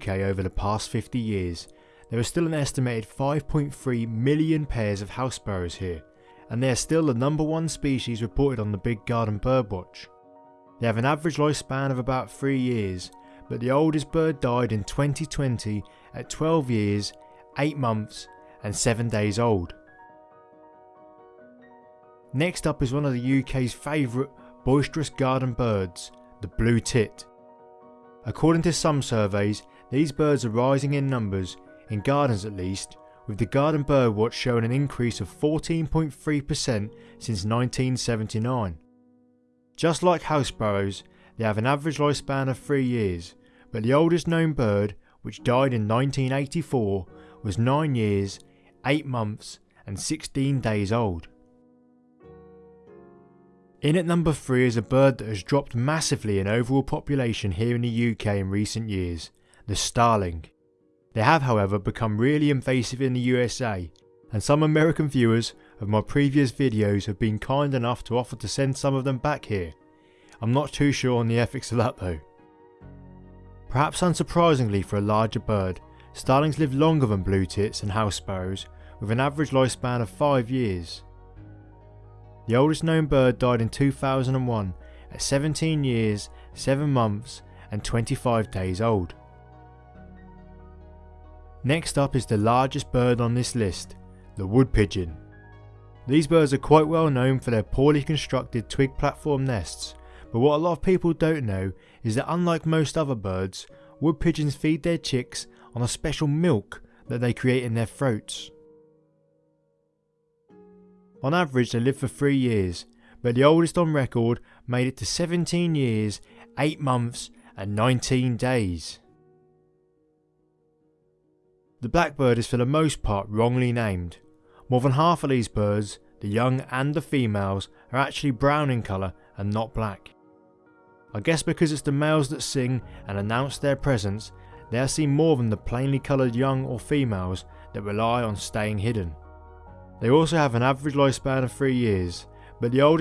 UK over the past 50 years, there are still an estimated 5.3 million pairs of house sparrows here, and they are still the number one species reported on the Big Garden Birdwatch. They have an average lifespan of about 3 years, but the oldest bird died in 2020 at 12 years, 8 months and 7 days old. Next up is one of the UK's favourite boisterous garden birds, the blue tit. According to some surveys, these birds are rising in numbers, in gardens at least, with the Garden Birdwatch showing an increase of 14.3% since 1979. Just like house sparrows, they have an average lifespan of 3 years, but the oldest known bird, which died in 1984, was 9 years, 8 months and 16 days old. In at number 3 is a bird that has dropped massively in overall population here in the UK in recent years, the starling. They have however become really invasive in the USA, and some American viewers of my previous videos have been kind enough to offer to send some of them back here. I'm not too sure on the ethics of that though. Perhaps unsurprisingly for a larger bird, starlings live longer than blue tits and house sparrows with an average lifespan of 5 years. The oldest known bird died in 2001 at 17 years, 7 months and 25 days old. Next up is the largest bird on this list, the wood pigeon. These birds are quite well known for their poorly constructed twig platform nests, but what a lot of people don't know is that unlike most other birds, wood pigeons feed their chicks on a special milk that they create in their throats. On average they live for 3 years, but the oldest on record made it to 17 years, 8 months and 19 days. The blackbird is for the most part wrongly named. More than half of these birds, the young and the females, are actually brown in colour and not black. I guess because it's the males that sing and announce their presence, they are seen more than the plainly coloured young or females that rely on staying hidden. They also have an average lifespan of 3 years, but the oldest